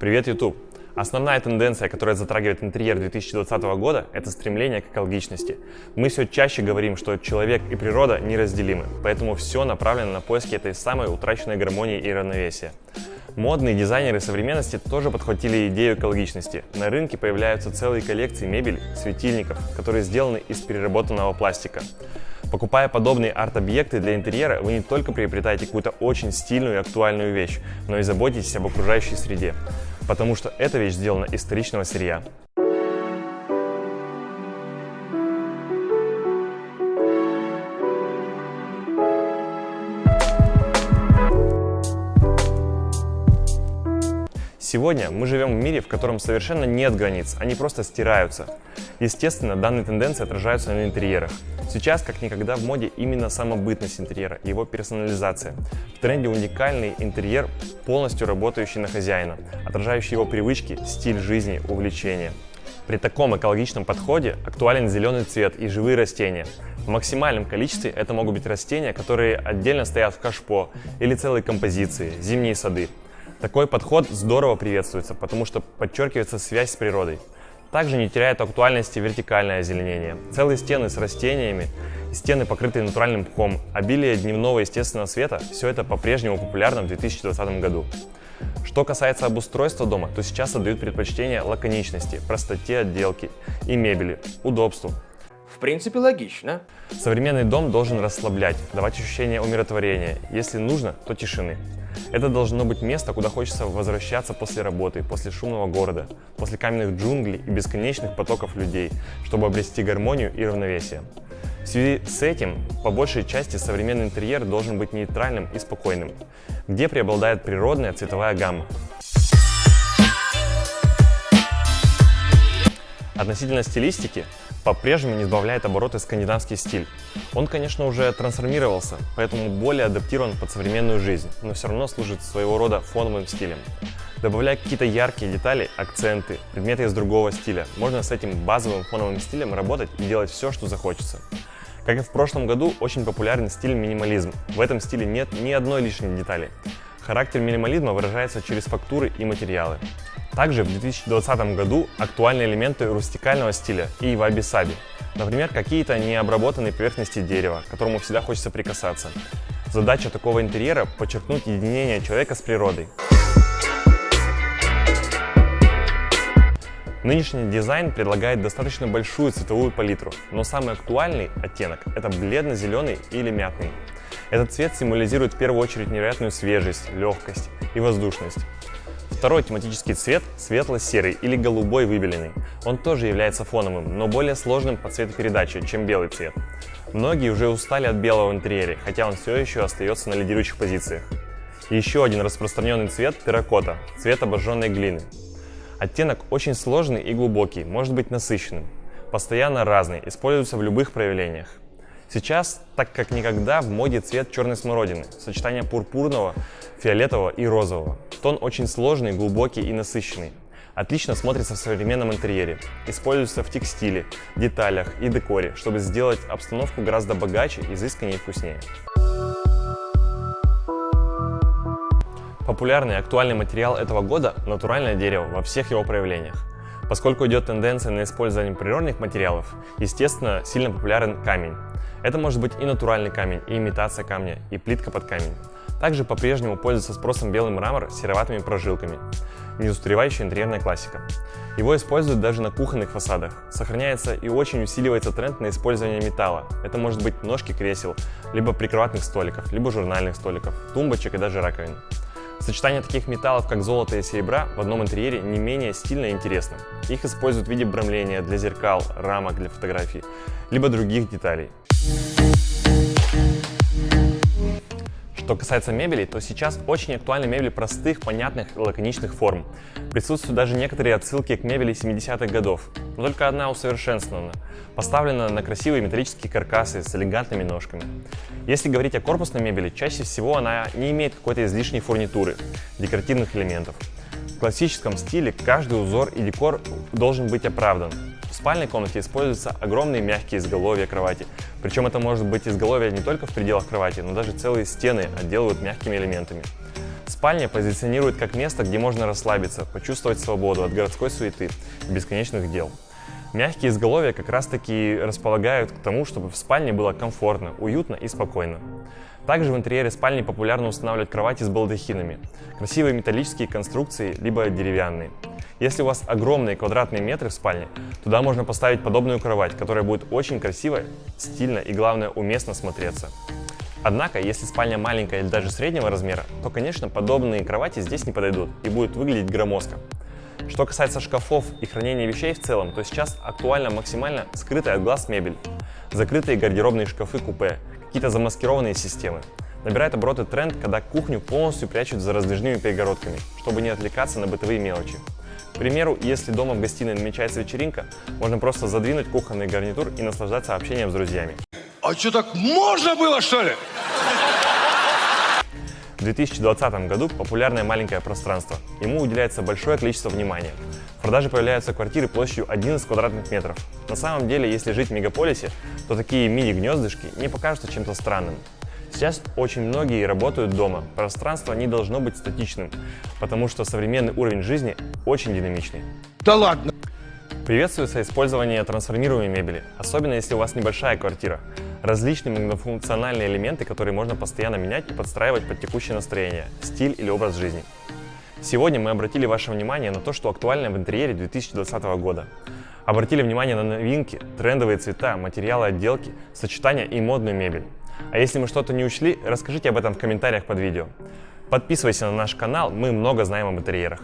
Привет, YouTube! Основная тенденция, которая затрагивает интерьер 2020 года, это стремление к экологичности. Мы все чаще говорим, что человек и природа неразделимы, поэтому все направлено на поиски этой самой утраченной гармонии и равновесия. Модные дизайнеры современности тоже подхватили идею экологичности. На рынке появляются целые коллекции мебели, светильников, которые сделаны из переработанного пластика. Покупая подобные арт-объекты для интерьера, вы не только приобретаете какую-то очень стильную и актуальную вещь, но и заботитесь об окружающей среде, потому что эта вещь сделана из вторичного сырья. Сегодня мы живем в мире, в котором совершенно нет границ, они просто стираются. Естественно, данные тенденции отражаются на интерьерах. Сейчас, как никогда, в моде именно самобытность интерьера, его персонализация. В тренде уникальный интерьер, полностью работающий на хозяина, отражающий его привычки, стиль жизни, увлечения. При таком экологичном подходе актуален зеленый цвет и живые растения. В максимальном количестве это могут быть растения, которые отдельно стоят в кашпо или целые композиции, зимние сады. Такой подход здорово приветствуется, потому что подчеркивается связь с природой. Также не теряет актуальности вертикальное озеленение. Целые стены с растениями, стены, покрытые натуральным пухом, обилие дневного естественного света – все это по-прежнему популярно в 2020 году. Что касается обустройства дома, то сейчас отдают предпочтение лаконичности, простоте отделки и мебели, удобству. Принципе, логично. Современный дом должен расслаблять, давать ощущение умиротворения, если нужно, то тишины. Это должно быть место, куда хочется возвращаться после работы, после шумного города, после каменных джунглей и бесконечных потоков людей, чтобы обрести гармонию и равновесие. В связи с этим, по большей части, современный интерьер должен быть нейтральным и спокойным, где преобладает природная цветовая гамма. Относительно стилистики, по-прежнему не сбавляет обороты скандинавский стиль. Он, конечно, уже трансформировался, поэтому более адаптирован под современную жизнь, но все равно служит своего рода фоновым стилем. Добавляя какие-то яркие детали, акценты, предметы из другого стиля, можно с этим базовым фоновым стилем работать и делать все, что захочется. Как и в прошлом году, очень популярен стиль минимализм. В этом стиле нет ни одной лишней детали. Характер минимализма выражается через фактуры и материалы. Также в 2020 году актуальны элементы рустикального стиля и ваби-саби. Например, какие-то необработанные поверхности дерева, к которому всегда хочется прикасаться. Задача такого интерьера – подчеркнуть единение человека с природой. Нынешний дизайн предлагает достаточно большую цветовую палитру, но самый актуальный оттенок – это бледно-зеленый или мятный. Этот цвет символизирует в первую очередь невероятную свежесть, легкость и воздушность. Второй тематический цвет – светло-серый или голубой выбеленный. Он тоже является фоновым, но более сложным по цветопередаче, чем белый цвет. Многие уже устали от белого в интерьере, хотя он все еще остается на лидирующих позициях. еще один распространенный цвет – терракота, цвет обожженной глины. Оттенок очень сложный и глубокий, может быть насыщенным. Постоянно разный, используется в любых проявлениях. Сейчас, так как никогда, в моде цвет черной смородины, сочетание пурпурного, фиолетового и розового. Тон очень сложный, глубокий и насыщенный. Отлично смотрится в современном интерьере. Используется в текстиле, деталях и декоре, чтобы сделать обстановку гораздо богаче, изысканнее и вкуснее. Популярный и актуальный материал этого года – натуральное дерево во всех его проявлениях. Поскольку идет тенденция на использование природных материалов, естественно, сильно популярен камень. Это может быть и натуральный камень, и имитация камня, и плитка под камень. Также по-прежнему пользуется спросом белый мрамор с сероватыми прожилками. Неустаревающая интерьерная классика. Его используют даже на кухонных фасадах. Сохраняется и очень усиливается тренд на использование металла. Это может быть ножки кресел, либо прикроватных столиков, либо журнальных столиков, тумбочек и даже раковин. Сочетание таких металлов, как золото и серебра, в одном интерьере не менее стильно и интересно. Их используют в виде бромления для зеркал, рамок для фотографий, либо других деталей. Что касается мебели, то сейчас очень актуальны мебель простых, понятных лаконичных форм. Присутствуют даже некоторые отсылки к мебели 70-х годов, но только одна усовершенствована, поставлена на красивые металлические каркасы с элегантными ножками. Если говорить о корпусной мебели, чаще всего она не имеет какой-то излишней фурнитуры, декоративных элементов. В классическом стиле каждый узор и декор должен быть оправдан, спальной комнате используются огромные мягкие изголовья кровати. Причем это может быть изголовье не только в пределах кровати, но даже целые стены отделывают мягкими элементами. Спальня позиционирует как место, где можно расслабиться, почувствовать свободу от городской суеты и бесконечных дел. Мягкие изголовья как раз таки располагают к тому, чтобы в спальне было комфортно, уютно и спокойно. Также в интерьере спальни популярно устанавливать кровати с балдахинами, красивые металлические конструкции, либо деревянные. Если у вас огромные квадратные метры в спальне, туда можно поставить подобную кровать, которая будет очень красиво, стильно и, главное, уместно смотреться. Однако, если спальня маленькая или даже среднего размера, то, конечно, подобные кровати здесь не подойдут и будут выглядеть громоздко. Что касается шкафов и хранения вещей в целом, то сейчас актуально максимально скрытая от глаз мебель, закрытые гардеробные шкафы-купе, какие-то замаскированные системы. Набирает обороты тренд, когда кухню полностью прячут за раздвижными перегородками, чтобы не отвлекаться на бытовые мелочи. К примеру, если дома в гостиной намечается вечеринка, можно просто задвинуть кухонный гарнитур и наслаждаться общением с друзьями. А что, так можно было, что ли? В 2020 году популярное маленькое пространство. Ему уделяется большое количество внимания. В продаже появляются квартиры площадью 11 квадратных метров. На самом деле, если жить в мегаполисе, то такие мини-гнездышки не покажутся чем-то странным. Сейчас очень многие работают дома. Пространство не должно быть статичным, потому что современный уровень жизни очень динамичный. Да ладно. Приветствуется использование трансформируемой мебели, особенно если у вас небольшая квартира. Различные многофункциональные элементы, которые можно постоянно менять и подстраивать под текущее настроение, стиль или образ жизни. Сегодня мы обратили ваше внимание на то, что актуально в интерьере 2020 года. Обратили внимание на новинки, трендовые цвета, материалы отделки, сочетания и модную мебель. А если мы что-то не учли, расскажите об этом в комментариях под видео. Подписывайся на наш канал, мы много знаем об интерьерах.